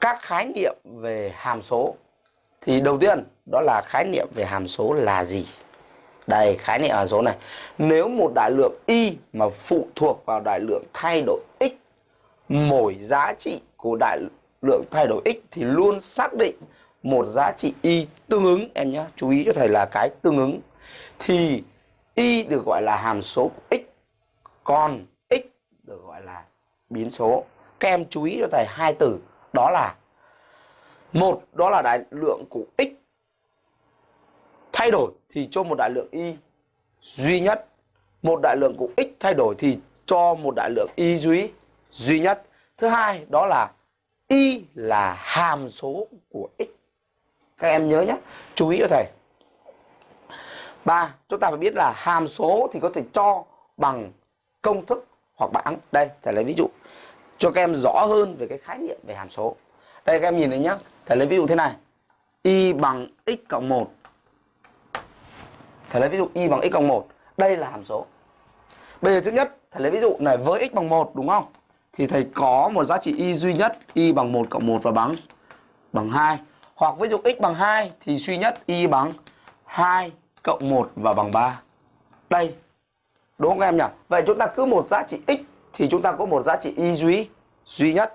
các khái niệm về hàm số. Thì đầu tiên đó là khái niệm về hàm số là gì? Đây, khái niệm hàm số này. Nếu một đại lượng y mà phụ thuộc vào đại lượng thay đổi x, mỗi giá trị của đại lượng thay đổi x thì luôn xác định một giá trị y tương ứng. Em nhé, chú ý cho thầy là cái tương ứng. Thì y được gọi là hàm số của x, còn x được gọi là biến số. Các em chú ý cho thầy hai từ đó là, một, đó là đại lượng của x. Thay đổi thì cho một đại lượng y duy nhất. Một đại lượng của x thay đổi thì cho một đại lượng y duy duy nhất. Thứ hai, đó là y là hàm số của x. Các em nhớ nhé, chú ý cho thầy. Ba, chúng ta phải biết là hàm số thì có thể cho bằng công thức hoặc bảng đây, thầy lấy ví dụ cho các em rõ hơn về cái khái niệm về hàm số. Đây, các em nhìn thấy nhá. thầy lấy ví dụ thế này. Y bằng x cộng 1 thầy lấy ví dụ y bằng x cộng 1 đây là hàm số. Bây giờ thứ nhất, thầy lấy ví dụ này với x bằng 1 đúng không? Thì thầy có một giá trị y duy nhất, y bằng 1 cộng 1 và bằng bằng 2 hoặc ví dụ x bằng 2 thì duy nhất y bằng 2 cộng 1 và bằng 3 đây. Đúng không các em nhỉ? Vậy chúng ta cứ một giá trị x thì chúng ta có một giá trị y duy duy nhất.